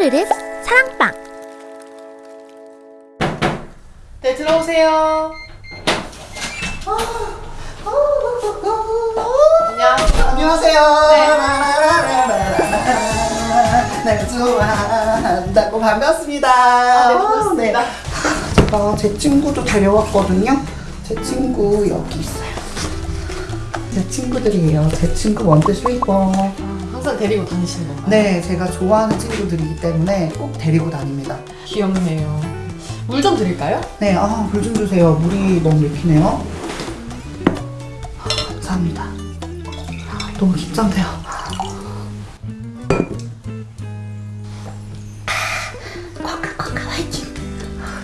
쭈르륵 사랑방 네, 들어오세요. 안녕하세요. 안녕하세요. 날 좋아한다고 반갑습니다. 아, 네, 반갑습니다. 제가 제 친구도 데려왔거든요. 제 친구 여기 있어요. 제 친구들이에요. 제 친구 원트 슬리퍼. 아, 항상 데리고 다니시는 건가요? 네, 제가 좋아하는 친구들이기 때문에 꼭 데리고 다닙니다. 귀엽네요. 물 좀 드릴까요? 네, 아, 물 좀 주세요. 물이 너무 밀히네요. 아, 감사합니다. 아, 너무 긴장돼요.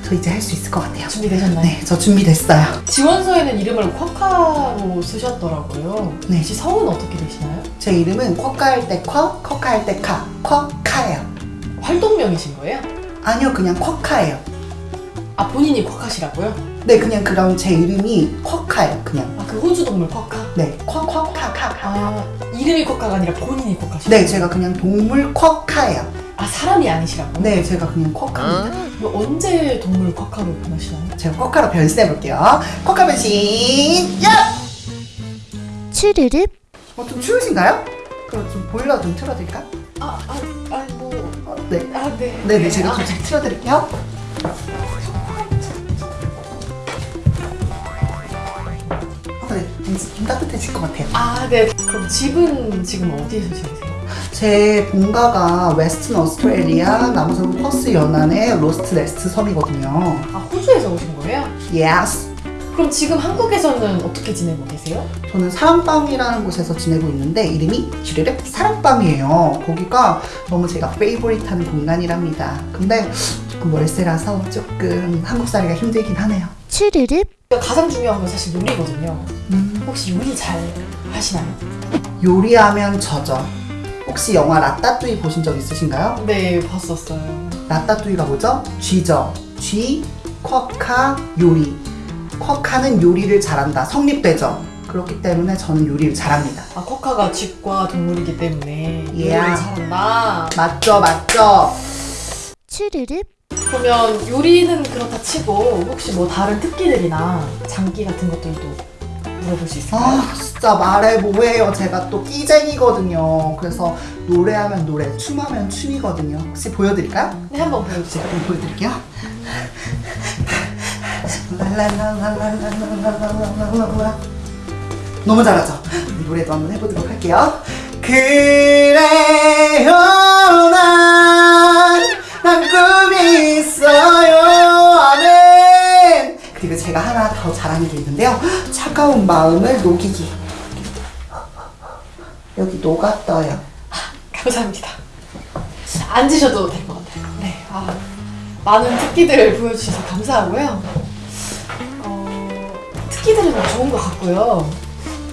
저 이제 할 수 있을 것 같아요. 준비되셨나요? 네, 저 준비됐어요. 지원서에는 이름을 쿼카로 쓰셨더라고요. 네. 혹시 성은 어떻게 되시나요? 제 이름은 쿼카 할 때 쿼, 쿼카 할 때 카, 쿼카예요. 활동명이신 거예요? 아니요, 그냥 쿼카예요. 아, 본인이 쿼카시라고요? 네, 그냥 그럼 제 이름이 쿼카예요, 그냥. 아, 그 호주 동물 쿼카? 네, 쿼, 쿼 카, 카, 카. 아, 이름이 쿼카가 아니라 본인이 쿼카시죠? 네, 제가 그냥 동물 쿼카예요. 아, 사람이 아니시라고요? 네, 제가 그냥 쿼카입니다. 언제 동물 쿼카로 변하시나요? 제가 쿼카로 변신해 볼게요. 쿼카 변신. 야! 쭈르륵 어, 좀 추우신가요? 그럼 좀 보일러 좀 틀어드릴까? 아, 아, 아, 뭐. 어, 네. 아, 네. 네네, 제가 아, 좀 틀어드릴게요. 어, 네, 좀, 좀 따뜻해질 것 같아요. 아, 네. 그럼 집은 지금 어디에서 지내세요? 제 본가가 웨스턴 오스트레일리아 남서부 퍼스 연안의 로트네스트 섬이거든요. 아, 호주에서 오신 거예요? Yes. 그럼 지금 한국에서는 어떻게 지내고 계세요? 저는 사랑밤이라는 곳에서 지내고 있는데 이름이 주르륵 사랑밤이에요. 거기가 너무 제가 페이보릿한 공간이랍니다. 근데 조금 월세라서 조금 한국 살기가 힘들긴 하네요. 쭈르륵 가장 중요한 건 사실 요리거든요. 음, 혹시 요리 잘 하시나요? 요리하면 저죠. 혹시 영화 라따뚜이 보신 적 있으신가요? 네, 봤었어요. 라따뚜이가 뭐죠? 쥐죠. 쥐, 쿼카, 요리. 쿼카는 요리를 잘한다. 성립되죠. 그렇기 때문에 저는 요리를 잘합니다. 아, 쿼카가 쥐과 동물이기 때문에 요리를 Yeah. 잘한다. 맞죠, 맞죠? 쭈르륵 그러면 요리는 그렇다 치고 혹시 뭐 다른 특기들이나 장기 같은 것들도 물어볼 수 있을까요? 아 진짜 말해 뭐해요. 제가 또 끼쟁이거든요. 그래서 노래하면 노래 춤하면 춤이거든요. 혹시 보여드릴까요? 네 한번 보여주세요. 네, 보여드릴게요. 너무 잘하죠? 노래도 한번 해보도록 할게요. 그래요. 제가 하나 더 잘하는 게 있는데요 차가운 마음을 녹이기 여기 녹았어요 감사합니다. 앉으셔도 될 것 같아요. 네, 아, 많은 특기들을 보여주셔서 감사하고요. 어, 특기들은 좋은 것 같고요.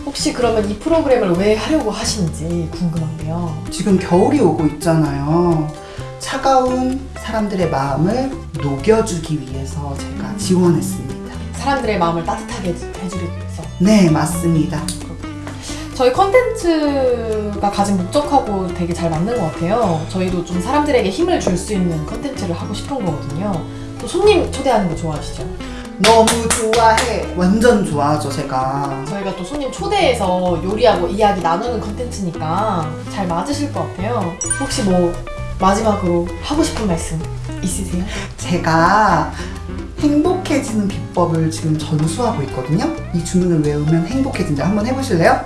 혹시 그러면 이 프로그램을 왜 하려고 하시는지 궁금한데요. 지금 겨울이 오고 있잖아요. 차가운 사람들의 마음을 녹여주기 위해서 제가 지원했습니다. 사람들의 마음을 따뜻하게 해주- 해주기 위해서. 네, 맞습니다. 저희 컨텐츠가 가진 목적하고 되게 잘 맞는 것 같아요. 저희도 좀 사람들에게 힘을 줄 수 있는 컨텐츠를 하고 싶은 거거든요. 또 손님 초대하는 거 좋아하시죠? 너무 좋아해. 완전 좋아하죠, 제가. 저희가 또 손님 초대해서 요리하고 이야기 나누는 컨텐츠니까 잘 맞으실 것 같아요. 혹시 뭐 마지막으로 하고 싶은 말씀 있으세요? 제가 행복해지는 비법을 지금 전수하고 있거든요. 이 주문을 외우면 행복해진다. 한번 해보실래요?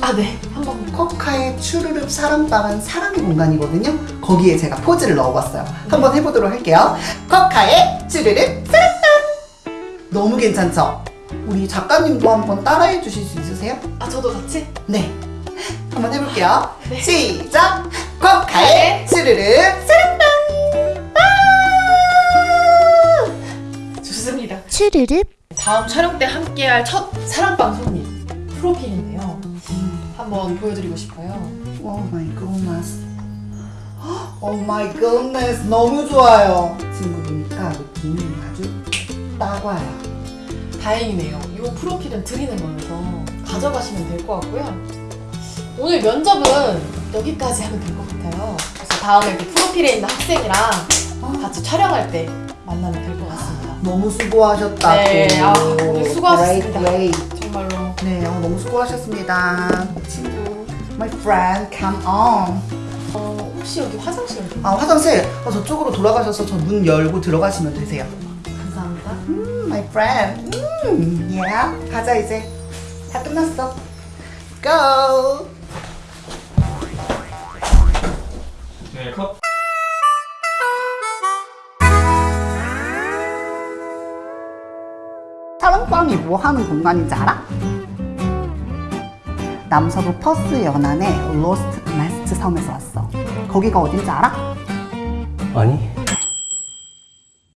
아, 네. 한번. 커카의 추르륵 사랑방은 사랑의 공간이거든요. 거기에 제가 포즈를 넣어봤어요. 한번 해보도록 할게요. 쿼카의 추르륵 사랑방. 너무 괜찮죠? 우리 작가님도 한번 따라해 주실 수 있으세요? 아, 저도 같이? 네. 한번 해볼게요. 네. 시작! 쿼카의 추르륵 사랑방. 쭈르륵 다음 촬영 때 함께할 첫 사랑방 손님 프로필인데요. 한번 보여드리고 싶어요. Oh my goodness. Oh my goodness. 너무 좋아요. 친구니까 느낌이 아주 딱 와요. 다행이네요. 이 프로필은 드리는 거여서 가져가시면 될 것 같고요. 오늘 면접은 여기까지 하면 될 것 같아요. 그래서 다음에 프로필에 있는 학생이랑 같이 촬영할 때 만나면 될 것 같습니다. 너무 수고하셨다고. 네, 아, 오늘 수고하셨습니다. Great, great. 정말로. 네, 어, 너무 수고하셨습니다. 친구. My friend, come on. 어, 혹시 여기 화장실? 아, 화장실. 어, 저쪽으로 돌아가셔서 저 문 열고 들어가시면 되세요. 감사합니다. 음, my friend. 음, yeah. 가자, 이제. 다 끝났어. Go! 사랑방이 뭐 하는 공간인지 알아? 남서부 퍼스 연안의 로스트 네스트 섬에서 왔어. 거기가 어딘지 알아? 아니